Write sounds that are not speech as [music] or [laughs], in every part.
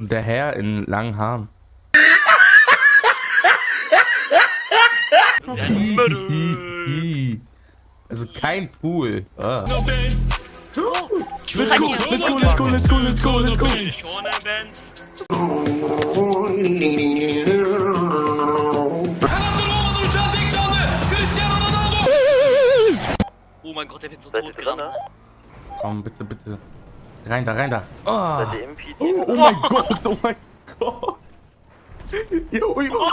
Der Herr in langen Haaren. Also kein Pool. Ah. Let's go, let's go, let's go, let's go, let's go, mein Gott, der wird so tot gerammt. Komm, bitte, bitte. Rein da, rein da. Ah. Seid PD? Oh, oh mein Gott, oh mein Gott. Jo, jo. [laughs]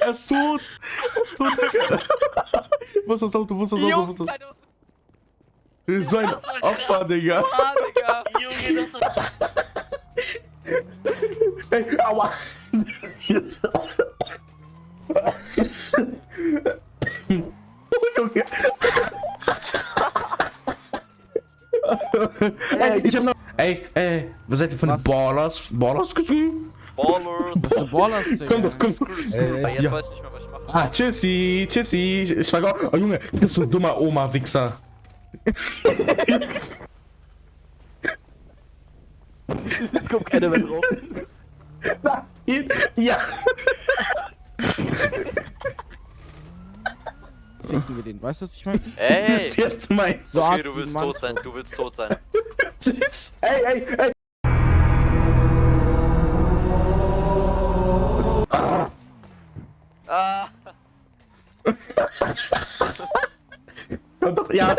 Er ist tot. Er ist tot. Wo ist das Auto? Wo ist das Auto? Wo ist das? So ein Opfer, Digga. Digga. Junge, das war... Ey, aua. Junge. Ey, ich hab noch... Ey, ey, wo seid ihr von den Was? Ballers? Ballers geschrieben? Ballers. Was für Ballers, Digga? Komm doch, komm. Ey, jetzt Ja. weiß ich nicht mehr, was ich mache. Ah, tschüssi, tschüssi. Ich schweige auch. Oh Junge, du bist so ein dummer Oma-Wichser. Jetzt kommt keiner mehr drauf. Nein. Ja. Ficken wir den, weißt du, was ich meine? Ey! Das ist jetzt mein. So du willst Mann- tot sein, du willst tot sein. Tschüss. Ey, ey, ey. Ah! Komm doch, ja.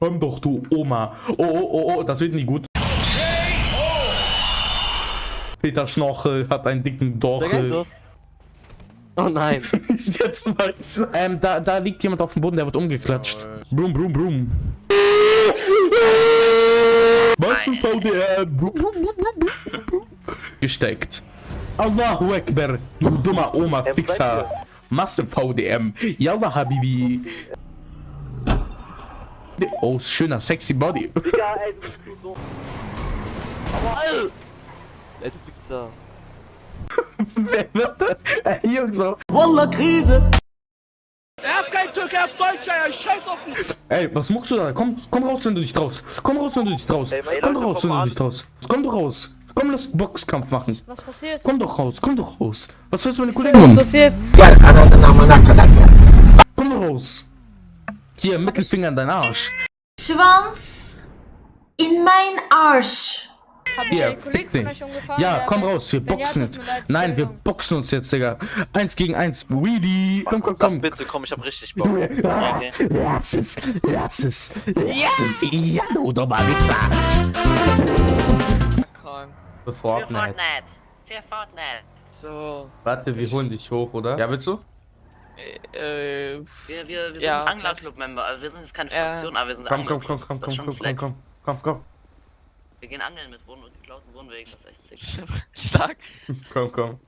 Komm doch, du Oma. Oh, oh, oh, oh, das wird nicht gut. Peter Schnorchel hat einen dicken Dorchel. Oh nein. [laughs] Ist jetzt mal. Ähm, da, da liegt jemand auf dem Boden, der wird umgeklatscht. Brum, brum, brum. VDR? Brum, brum, brum, brum, brum. Gesteckt. Allahu Akbar, du dummer Oma Fixer. Masse VDM. Yallah Habibi. Oh, schöner sexy Body. Ey, du Wichser. Wer wird das? Ey, Jungs. Wallah, Krise! Ey, was muckst du da? Komm, komm raus, wenn du dich traust. Komm raus, wenn du dich traust. Komm doch raus, wenn du dich traust. Komm doch raus. Komm, lass Boxkampf machen. Was passiert? Komm doch raus, komm doch raus. Was willst du meine Kollegen? Was passiert? Komm doch raus. Hier, Mittelfinger in deinen Arsch. Schwanz in mein Arsch. Hab ich Hier, von dich. euch umgefahren? Ja, komm raus, wir ja, boxen jetzt. Nein, wir boxen uns jetzt, Digga. Eins gegen eins. Weedy. Komm, komm, Lass komm. bitte, komm, ich hab richtig Bock. Lass es, lass es, lass es. Ja, du dummer Wichser. Für Für Fortnite. Fortnite. Für Fortnite. So, Warte, wir holen dich hoch, oder? Ja, willst du? äh, Wir, wir, wir sind Ja. Angler-Club-Member. Also wir sind jetzt keine Ja. Fraktion, aber wir sind Komm, komm, komm, komm, ist komm, komm, komm, komm, komm, komm, Wir gehen angeln mit Wohn und geklauten Wohnwegen. Das ist echt sick. [laughs] stark. komm, komm.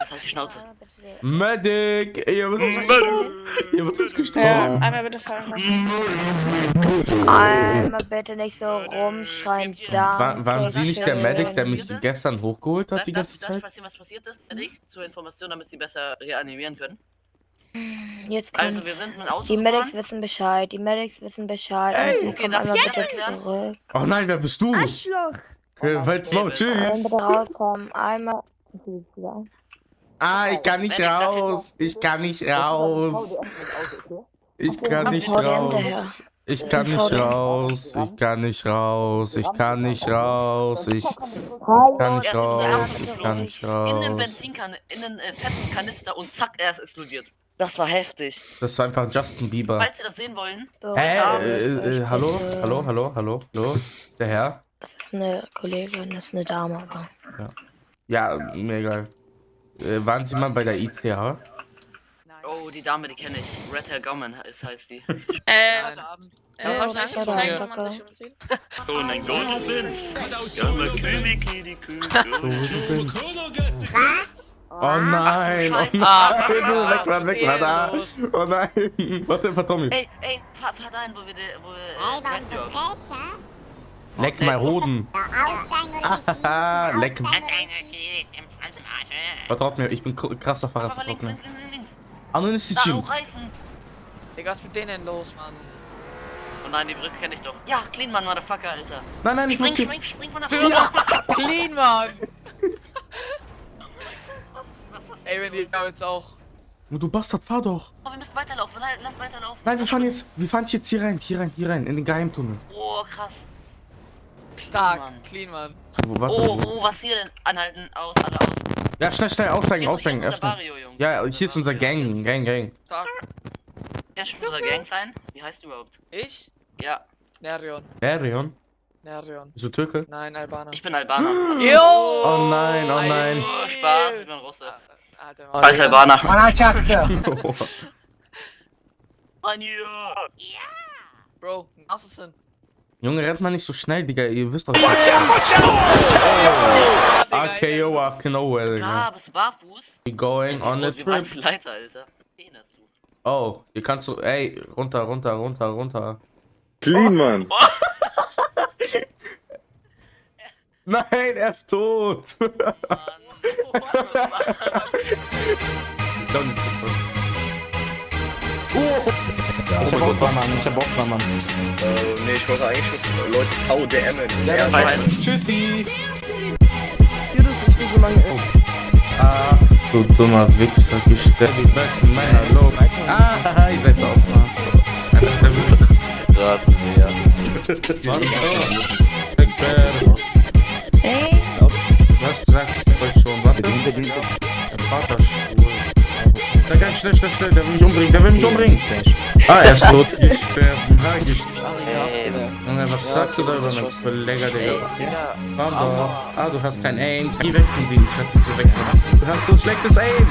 Das halt die Schnauze. Ah. Medic! Ihr wird uns gestorben! Ihr wird uns gestorben! einmal bitte fallen lassen. Einmal bitte nicht so rumschreien. Da. War, waren Sie nicht der Medic, der mich gestern hochgeholt hat die ganze darf, darf Zeit? passieren, was passiert ist? Medic, zur Information, damit sie besser reanimieren können. Jetzt Also kommt's. wir sind mit dem Auto Die Medics gefahren. wissen Bescheid. Die Medics wissen Bescheid. Ey, sie okay, darf einmal ich bitte jetzt erklären? zurück. Oh nein, wer bist du? Arschloch. Okay, Weil's Maul, David. tschüss! Einmal bitte rauskommen. Einmal. Ah, ich kann nicht raus! Ich kann nicht raus! Ich kann nicht raus! Ich kann nicht raus! Ich kann nicht raus! Ich kann nicht raus! Ich kann nicht raus! Ich kann nicht In den raus! Benzinkan in den äh, fetten Kanister und zack, er ist explodiert. Das war heftig. Das war einfach Justin Bieber. Falls ihr das sehen wollen, Hä? Äh, euch äh, hallo? Hallo? Hallo? Hallo? Hallo? Der Herr? Das ist eine Kollegin, das ist eine Dame, aber. Ja, mir egal. Äh, waren Sie mal bei der ICH? oh, die Dame, die kenne ich. Red Hair Gauman ist, heißt die. Äh, [laughs] Nein. äh, Ja, wahrscheinlich das zeigen, wo man sich umzieht. So ein. Ja, mal Kübiki, die Kühe. Oh nein! Oh Scheiße. nein! Ah, weg war, weg da! Oh nein! Warte, warte, Tommy. Ey, ey, fahr, fahr dahin, wo wir, de, wo wir, äh, weißt du auch. Leck mal Hoden! [laughs] Haha, leck. Vertraut mir, ich bin krasser Fahrer, Fahr vertraut links, mir. links, links, links. Anderen ist die Da, Gym. auch Reifen. Digga, was ist mit denen los, Mann? Oh nein, die Brücke kenne ich doch. Ja, Clean Man, Motherfucker, Alter. Nein, nein, ich Spring, muss hier. spring, spring von der Ja. Clean, Mann! Ey, wenn die da jetzt auch. Du Bastard, fahr doch. Oh, wir müssen weiterlaufen. Nein, lass weiterlaufen. Nein, wir fahren jetzt, wir fahren jetzt hier rein, hier rein, hier rein, in den Geheimtunnel. Oh, krass. Stark, Mann. clean, Mann. Wo, warte, Oh, wo? oh, was hier denn? Anhalten, aus, alle aus. Ja, schnell, schnell, aussteigen, Hier erst unser Barrio, Jungs. Ja, hier ist unser Gang, Gang, Gang. Stark. Kannst du unser Gang sein? Wie heißt du überhaupt? Ich? Ja, Nerion. Erion? Nerion. Bist du Türke? Nein, Albaner. ich bin Albaner. Jo! Oh nein, oh nein. Oh, Spaß, ich bin Russe. Alter, Als Albaner. Oh. Mann, hier. Bro, Assassin. Junge, rennt mal nicht so schnell, Digga, ihr wisst doch. RKO out of nowhere, Digga. bist du barfuß? We going on weit trip. ist Leiter, Alter? Penis, du. Oh, hier kannst du, ey, runter, runter, runter, runter. Clean, Mann. Nein, er ist tot. Don't- nee, ich wollte eigentlich schon Leute VDM. Ja, Tschüssi. Ah, du dummer Wichser, gestellt die besten Männer, Lob. Ah, haha, ihr seid so auf. Mann, oh. Eckbär. Der Vater schwul. Der ganz schnell, schnell, schnell, der will mich umbringen, der will mich umbringen. Ah, er ist tot. Gesterben, ha, gesterben. Junge, was sagst du da über einen Kollege, Digga? Papa. Ah, du hast kein Aim. Geh weg von denen, ich hab dich so weggemacht. Du hast so schlechtes Aim.